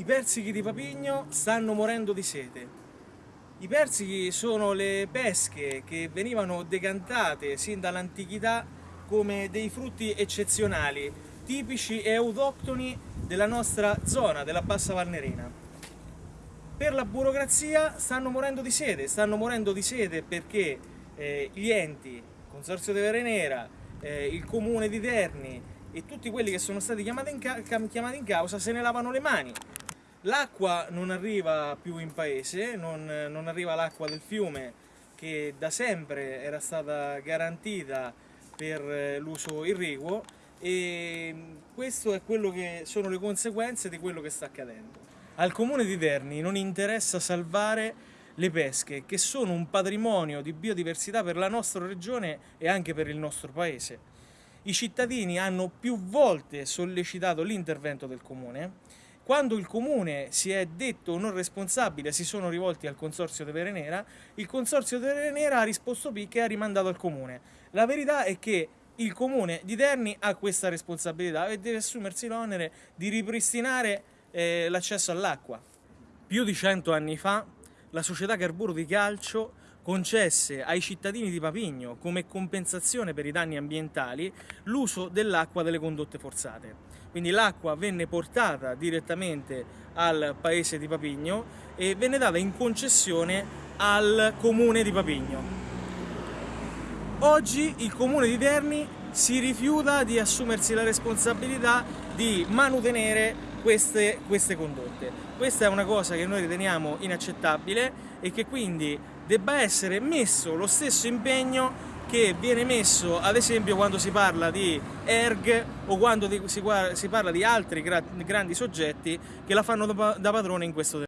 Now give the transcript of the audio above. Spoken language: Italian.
I persichi di Papigno stanno morendo di sete. I persichi sono le pesche che venivano decantate sin dall'antichità come dei frutti eccezionali, tipici e autoctoni della nostra zona, della Bassa Valnerina. Per la burocrazia stanno morendo di sete, stanno morendo di sete perché eh, gli enti, Consorzio di Verenera, eh, il Comune di Terni e tutti quelli che sono stati chiamati in, chiamati in causa se ne lavano le mani L'acqua non arriva più in paese, non, non arriva l'acqua del fiume che da sempre era stata garantita per eh, l'uso irriguo e questo è quello che sono le conseguenze di quello che sta accadendo. Al comune di Terni non interessa salvare le pesche che sono un patrimonio di biodiversità per la nostra regione e anche per il nostro paese. I cittadini hanno più volte sollecitato l'intervento del comune quando il comune si è detto non responsabile, si sono rivolti al consorzio di Verenera, il consorzio di Verenera ha risposto picche e ha rimandato al comune. La verità è che il comune di Terni ha questa responsabilità e deve assumersi l'onere di ripristinare eh, l'accesso all'acqua. Più di cento anni fa la società Carburo di Calcio concesse ai cittadini di Papigno come compensazione per i danni ambientali l'uso dell'acqua delle condotte forzate. Quindi l'acqua venne portata direttamente al paese di Papigno e venne data in concessione al comune di Papigno. Oggi il comune di Terni si rifiuta di assumersi la responsabilità di manutenere queste, queste condotte. Questa è una cosa che noi riteniamo inaccettabile e che quindi debba essere messo lo stesso impegno che viene messo ad esempio quando si parla di ERG o quando si, parla di altri grandi soggetti che la fanno da padrone in questo